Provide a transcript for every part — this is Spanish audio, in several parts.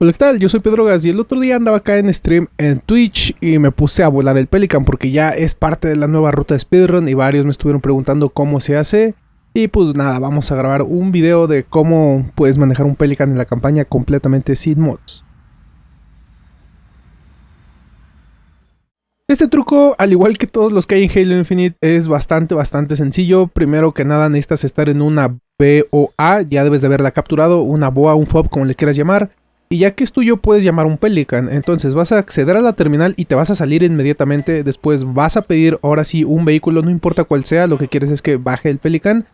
Hola, ¿qué tal? Yo soy Pedro Gas y el otro día andaba acá en stream en Twitch y me puse a volar el Pelican porque ya es parte de la nueva ruta de speedrun y varios me estuvieron preguntando cómo se hace. Y pues nada, vamos a grabar un video de cómo puedes manejar un Pelican en la campaña completamente sin mods. Este truco, al igual que todos los que hay en Halo Infinite, es bastante, bastante sencillo. Primero que nada necesitas estar en una BOA, ya debes de haberla capturado, una BOA, un FOB, como le quieras llamar. Y ya que es tuyo puedes llamar un Pelican, entonces vas a acceder a la terminal y te vas a salir inmediatamente, después vas a pedir ahora sí un vehículo, no importa cuál sea, lo que quieres es que baje el Pelican.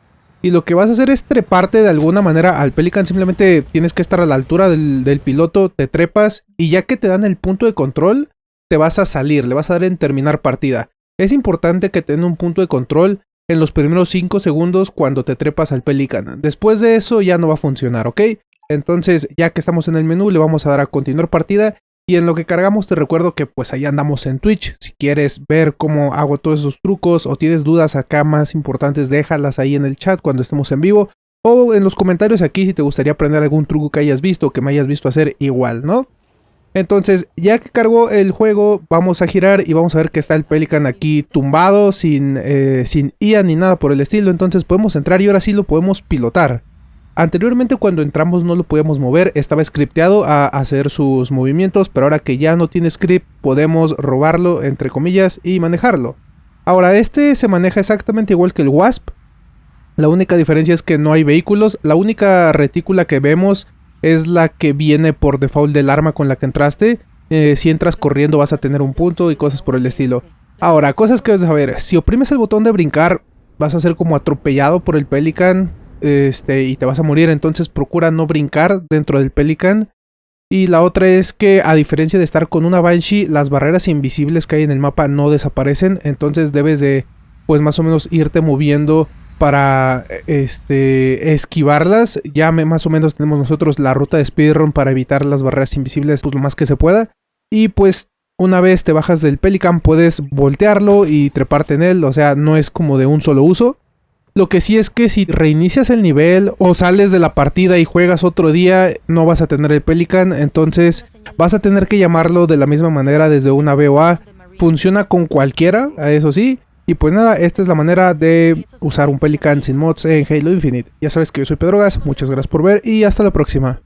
Y lo que vas a hacer es treparte de alguna manera al Pelican, simplemente tienes que estar a la altura del, piloto, te trepas y ya que te dan el punto de control, te vas a salir, le vas a dar en terminar partida. Es importante que tenga un punto de control en los primeros 5 segundos cuando te trepas al Pelican. Después de eso ya no va a funcionar, ¿ok? Entonces, ya que estamos en el menú, le vamos a dar a continuar partida. Y en lo que cargamos te recuerdo que pues ahí andamos en Twitch. Si quieres ver cómo hago todos esos trucos o tienes dudas acá más importantes, déjalas ahí en el chat cuando estemos en vivo. O en los comentarios aquí si te gustaría aprender algún truco que hayas visto o que me hayas visto hacer igual, ¿no? Entonces, ya que cargó el juego, vamos a girar y vamos a ver que está el Pelican aquí tumbado, sin, eh, sin IA ni nada por el estilo. Entonces podemos entrar y ahora sí lo podemos pilotar. Anteriormente cuando entramos no lo podíamos mover, estaba scripteado a hacer sus movimientos, pero ahora que ya no tiene script podemos robarlo entre comillas y manejarlo. Ahora este se maneja exactamente igual que el Wasp, la única diferencia es que no hay vehículos, la única retícula que vemos es la que viene por default del arma con la que entraste, eh, si entras corriendo vas a tener un punto y cosas por el estilo. Ahora, cosas que debes saber, si oprimes el botón de brincar vas a ser como atropellado por el Pelican, este, y te vas a morir, entonces procura no brincar dentro del Pelican. Y la otra es que a diferencia de estar con una Banshee, las barreras invisibles que hay en el mapa no desaparecen, entonces debes de pues más o menos irte moviendo para este esquivarlas. Ya más o menos tenemos nosotros la ruta de speedrun para evitar las barreras invisibles pues, lo más que se pueda. Y pues una vez te bajas del Pelican puedes voltearlo y treparte en él, o sea, no es como de un solo uso. Lo que sí es que si reinicias el nivel o sales de la partida y juegas otro día, no vas a tener el Pelican, entonces vas a tener que llamarlo de la misma manera desde una BOA. Funciona con cualquiera, eso sí. Y pues nada, esta es la manera de usar un Pelican sin mods en Halo Infinite. Ya sabes que yo soy Pedro Gas, muchas gracias por ver y hasta la próxima.